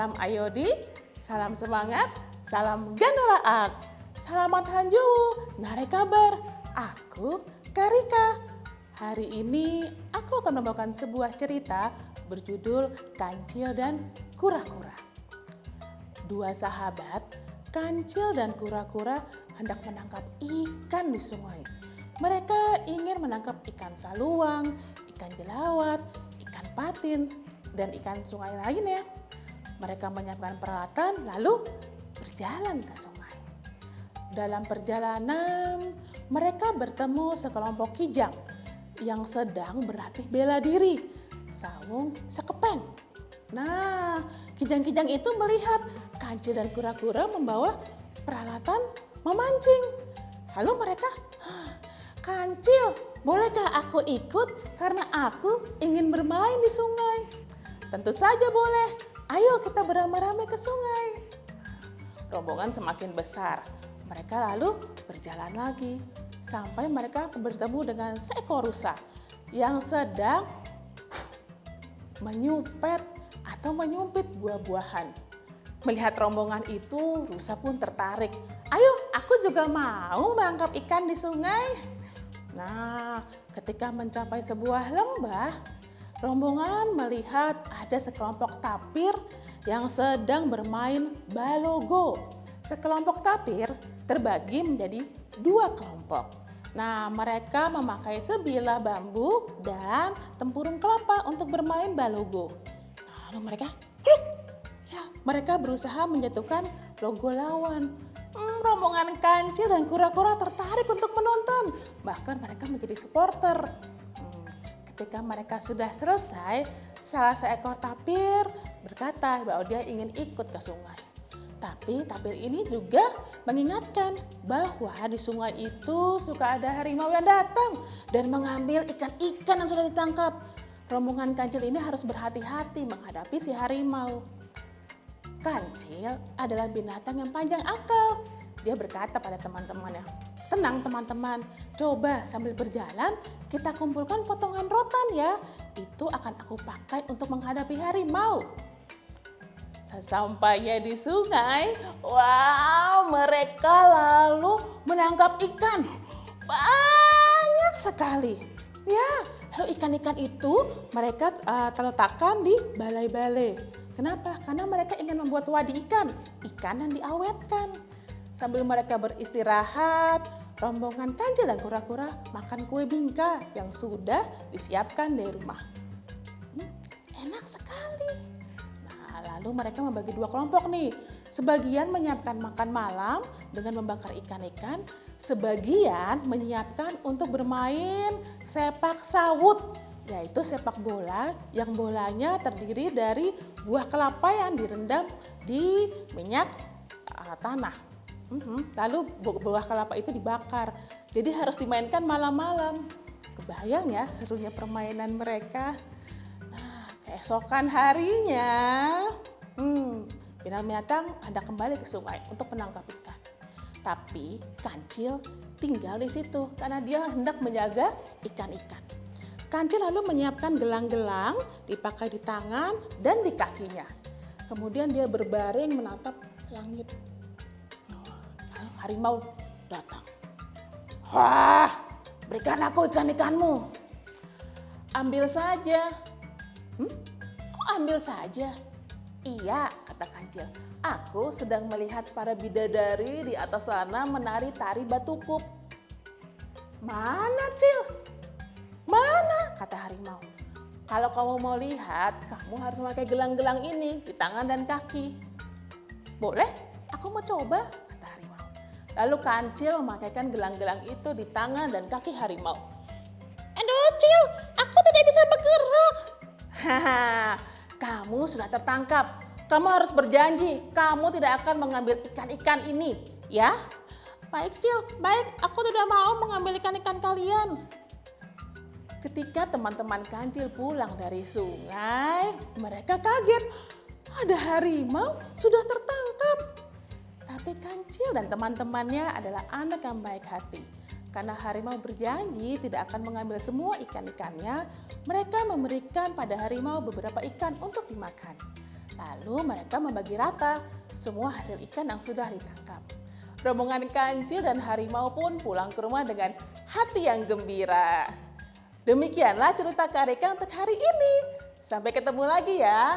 Salam Ayodi, salam semangat, salam Gandora Art. Selamat Hanju, nare kabar. Aku Karika. Hari ini aku akan membawakan sebuah cerita berjudul Kancil dan Kura-Kura. Dua sahabat, Kancil dan Kura-Kura hendak menangkap ikan di sungai. Mereka ingin menangkap ikan saluang, ikan jelawat, ikan patin, dan ikan sungai lainnya. Mereka menyiapkan peralatan lalu berjalan ke sungai. Dalam perjalanan, mereka bertemu sekelompok kijang yang sedang berlatih bela diri. Sawung sekepeng. Nah, kijang-kijang itu melihat kancil dan kura-kura membawa peralatan memancing. Lalu mereka, kancil, bolehkah aku ikut karena aku ingin bermain di sungai? Tentu saja boleh. Ayo kita beramai-ramai ke sungai. Rombongan semakin besar. Mereka lalu berjalan lagi sampai mereka bertemu dengan seekor rusa yang sedang menyupet atau menyumpit buah-buahan. Melihat rombongan itu, rusa pun tertarik. Ayo, aku juga mau menangkap ikan di sungai. Nah, ketika mencapai sebuah lembah, rombongan melihat ada sekelompok tapir yang sedang bermain balogo. Sekelompok tapir terbagi menjadi dua kelompok. Nah, mereka memakai sebilah bambu dan tempurung kelapa untuk bermain balogo. Lalu mereka, ya, mereka berusaha menjatuhkan logo lawan. Hmm, rombongan kancil dan kura-kura tertarik untuk menonton. Bahkan mereka menjadi supporter. Ketika mereka sudah selesai, salah seekor tapir berkata bahwa dia ingin ikut ke sungai. Tapi tapir ini juga mengingatkan bahwa di sungai itu suka ada harimau yang datang dan mengambil ikan-ikan yang sudah ditangkap. Rombongan kancil ini harus berhati-hati menghadapi si harimau. Kancil adalah binatang yang panjang akal. Dia berkata pada teman-temannya, Tenang teman-teman, coba sambil berjalan kita kumpulkan potongan rotan ya. Itu akan aku pakai untuk menghadapi harimau. Sesampainya di sungai, wow mereka lalu menangkap ikan. Banyak sekali. Ya, lalu ikan-ikan itu mereka uh, terletakkan di balai-balai. Kenapa? Karena mereka ingin membuat wadi ikan, ikan yang diawetkan. Sambil mereka beristirahat, rombongan kancil dan kura-kura makan kue bingka yang sudah disiapkan dari rumah. Hmm, enak sekali. Nah, lalu mereka membagi dua kelompok nih. Sebagian menyiapkan makan malam dengan membakar ikan-ikan, sebagian menyiapkan untuk bermain sepak sawut, yaitu sepak bola yang bolanya terdiri dari buah kelapa yang direndam di minyak uh, tanah. Lalu buah kelapa itu dibakar. Jadi harus dimainkan malam-malam. Kebayang ya serunya permainan mereka. Nah, keesokan harinya, hmm, binatang hendak kembali ke sungai untuk menangkap ikan. Tapi kancil tinggal di situ karena dia hendak menjaga ikan-ikan. Kancil lalu menyiapkan gelang-gelang dipakai di tangan dan di kakinya. Kemudian dia berbaring menatap langit harimau datang. Wah, berikan aku ikan-ikanmu. Ambil saja. Hmm? Kok ambil saja? Iya, kata kancil. Aku sedang melihat para bidadari di atas sana menari tari batukup. Mana, Cil? Mana? Kata harimau. Kalau kamu mau lihat, kamu harus memakai gelang-gelang ini di tangan dan kaki. Boleh? Aku mau coba, Lalu kancil memakaikan gelang-gelang itu di tangan dan kaki harimau. Aduh Cil, aku tidak bisa bergerak. Haha, kamu sudah tertangkap. Kamu harus berjanji, kamu tidak akan mengambil ikan-ikan ini, ya? Baik Cil, baik, aku tidak mau mengambil ikan-ikan kalian. Ketika teman-teman kancil pulang dari sungai, mereka kaget. Ada harimau sudah tertangkap. Tapi Kancil dan teman-temannya adalah anak yang baik hati. Karena harimau berjanji tidak akan mengambil semua ikan-ikannya, mereka memberikan pada harimau beberapa ikan untuk dimakan. Lalu mereka membagi rata semua hasil ikan yang sudah ditangkap. Rombongan kancil dan harimau pun pulang ke rumah dengan hati yang gembira. Demikianlah cerita Karika untuk hari ini. Sampai ketemu lagi ya.